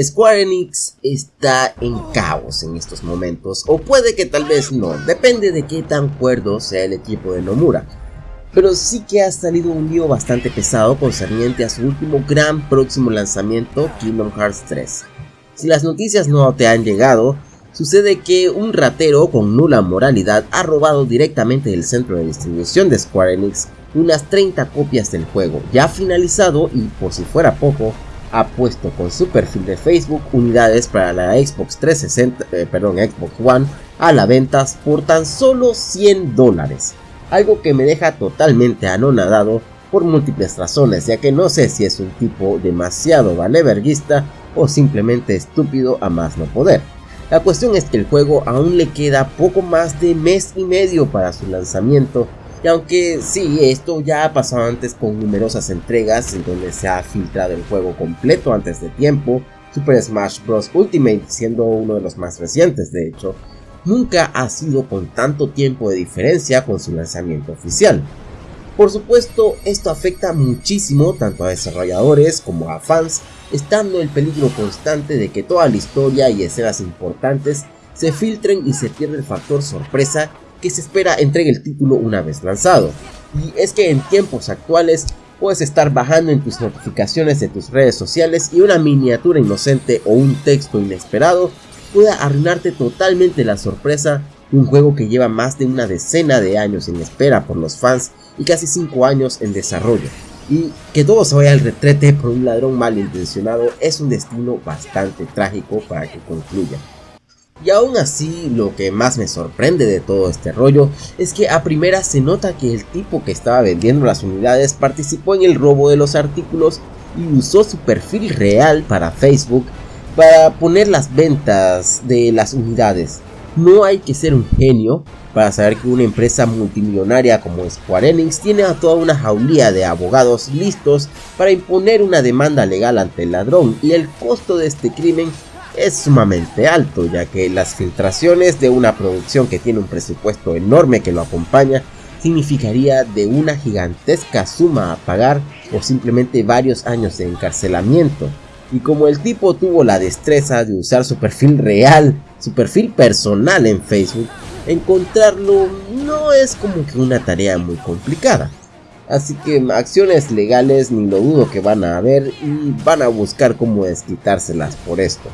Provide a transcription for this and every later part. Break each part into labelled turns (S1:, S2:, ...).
S1: Square Enix está en caos en estos momentos, o puede que tal vez no, depende de qué tan cuerdo sea el equipo de Nomura. Pero sí que ha salido un lío bastante pesado concerniente a su último gran próximo lanzamiento, Kingdom Hearts 3. Si las noticias no te han llegado, sucede que un ratero con nula moralidad ha robado directamente del centro de distribución de Square Enix unas 30 copias del juego ya finalizado y por si fuera poco, ha puesto con su perfil de Facebook unidades para la Xbox 360, eh, perdón, Xbox One a la venta por tan solo 100 dólares. Algo que me deja totalmente anonadado por múltiples razones, ya que no sé si es un tipo demasiado valeverguista o simplemente estúpido a más no poder. La cuestión es que el juego aún le queda poco más de mes y medio para su lanzamiento y aunque sí, esto ya ha pasado antes con numerosas entregas en donde se ha filtrado el juego completo antes de tiempo, Super Smash Bros. Ultimate siendo uno de los más recientes de hecho, nunca ha sido con tanto tiempo de diferencia con su lanzamiento oficial. Por supuesto, esto afecta muchísimo tanto a desarrolladores como a fans, estando el peligro constante de que toda la historia y escenas importantes se filtren y se pierda el factor sorpresa que se espera entregue el título una vez lanzado. Y es que en tiempos actuales puedes estar bajando en tus notificaciones de tus redes sociales y una miniatura inocente o un texto inesperado puede arruinarte totalmente la sorpresa de un juego que lleva más de una decena de años en espera por los fans y casi 5 años en desarrollo. Y que todo se vaya al retrete por un ladrón malintencionado es un destino bastante trágico para que concluya. Y aún así, lo que más me sorprende de todo este rollo es que a primera se nota que el tipo que estaba vendiendo las unidades participó en el robo de los artículos y usó su perfil real para Facebook para poner las ventas de las unidades. No hay que ser un genio para saber que una empresa multimillonaria como Square Enix tiene a toda una jaulía de abogados listos para imponer una demanda legal ante el ladrón y el costo de este crimen es sumamente alto, ya que las filtraciones de una producción que tiene un presupuesto enorme que lo acompaña significaría de una gigantesca suma a pagar o simplemente varios años de encarcelamiento. Y como el tipo tuvo la destreza de usar su perfil real, su perfil personal en Facebook, encontrarlo no es como que una tarea muy complicada. Así que acciones legales ni lo dudo que van a haber y van a buscar cómo desquitárselas por esto.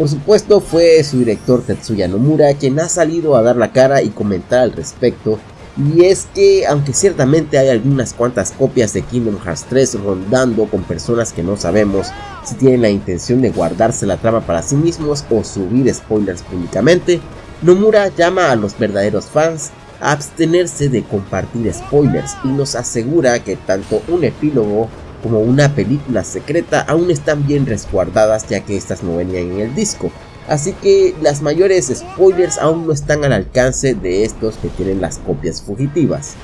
S1: Por supuesto fue su director Tetsuya Nomura quien ha salido a dar la cara y comentar al respecto. Y es que aunque ciertamente hay algunas cuantas copias de Kingdom Hearts 3 rondando con personas que no sabemos si tienen la intención de guardarse la trama para sí mismos o subir spoilers públicamente, Nomura llama a los verdaderos fans a abstenerse de compartir spoilers y nos asegura que tanto un epílogo como una película secreta aún están bien resguardadas ya que estas no venían en el disco. Así que las mayores spoilers aún no están al alcance de estos que tienen las copias fugitivas.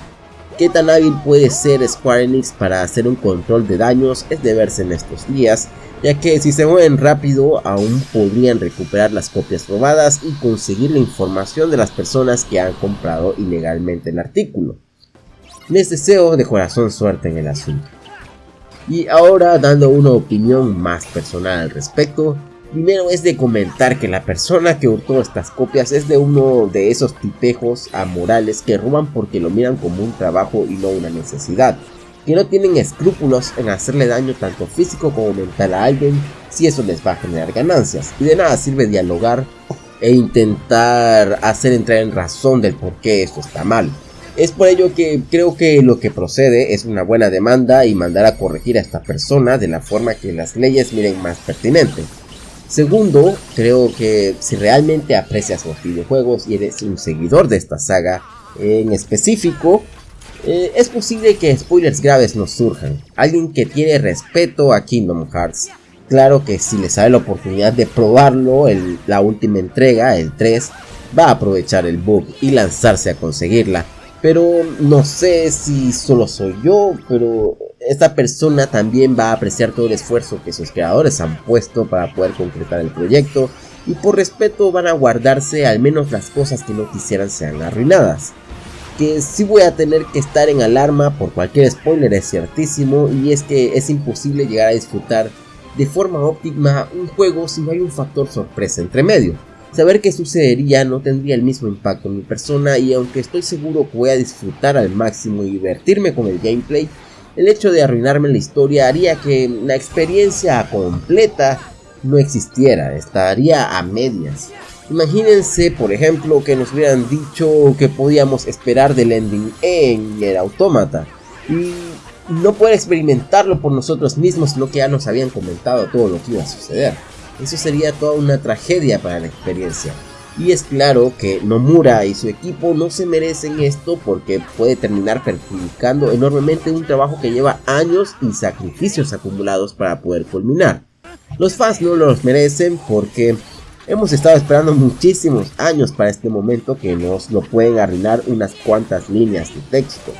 S1: Qué tan hábil puede ser Square Enix para hacer un control de daños es de verse en estos días, ya que si se mueven rápido aún podrían recuperar las copias robadas y conseguir la información de las personas que han comprado ilegalmente el artículo. Les deseo de corazón suerte en el asunto. Y ahora dando una opinión más personal al respecto, primero es de comentar que la persona que hurtó estas copias es de uno de esos tipejos amorales que roban porque lo miran como un trabajo y no una necesidad, que no tienen escrúpulos en hacerle daño tanto físico como mental a alguien si eso les va a generar ganancias, y de nada sirve dialogar e intentar hacer entrar en razón del por qué esto está mal. Es por ello que creo que lo que procede es una buena demanda y mandar a corregir a esta persona de la forma que las leyes miren más pertinente. Segundo, creo que si realmente aprecias los videojuegos y eres un seguidor de esta saga en específico, eh, es posible que spoilers graves nos surjan. Alguien que tiene respeto a Kingdom Hearts, claro que si le sale la oportunidad de probarlo, la última entrega, el 3, va a aprovechar el bug y lanzarse a conseguirla pero no sé si solo soy yo, pero esta persona también va a apreciar todo el esfuerzo que sus creadores han puesto para poder concretar el proyecto y por respeto van a guardarse al menos las cosas que no quisieran sean arruinadas. Que sí voy a tener que estar en alarma por cualquier spoiler es ciertísimo y es que es imposible llegar a disfrutar de forma óptima un juego si no hay un factor sorpresa entre medio. Saber qué sucedería no tendría el mismo impacto en mi persona y aunque estoy seguro que voy a disfrutar al máximo y divertirme con el gameplay, el hecho de arruinarme la historia haría que la experiencia completa no existiera, estaría a medias. Imagínense, por ejemplo, que nos hubieran dicho que podíamos esperar del ending en el autómata y no poder experimentarlo por nosotros mismos, sino que ya nos habían comentado todo lo que iba a suceder. Eso sería toda una tragedia para la experiencia. Y es claro que Nomura y su equipo no se merecen esto porque puede terminar perjudicando enormemente un trabajo que lleva años y sacrificios acumulados para poder culminar. Los fans no los merecen porque hemos estado esperando muchísimos años para este momento que nos lo pueden arruinar unas cuantas líneas de texto.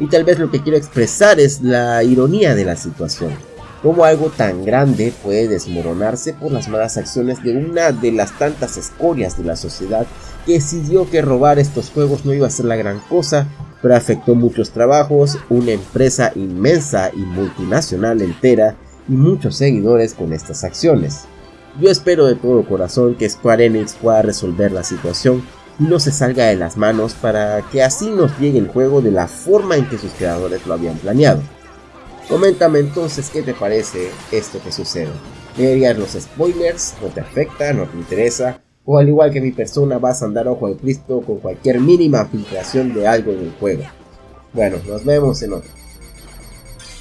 S1: Y tal vez lo que quiero expresar es la ironía de la situación cómo algo tan grande puede desmoronarse por las malas acciones de una de las tantas escorias de la sociedad que decidió que robar estos juegos no iba a ser la gran cosa, pero afectó muchos trabajos, una empresa inmensa y multinacional entera y muchos seguidores con estas acciones. Yo espero de todo corazón que Square Enix pueda resolver la situación y no se salga de las manos para que así nos llegue el juego de la forma en que sus creadores lo habían planeado. Coméntame entonces qué te parece esto que sucede. ¿Deberías los spoilers? ¿No te afecta? ¿No te interesa? O al igual que mi persona vas a andar ojo al Cristo con cualquier mínima filtración de algo en el juego. Bueno, nos vemos en otro.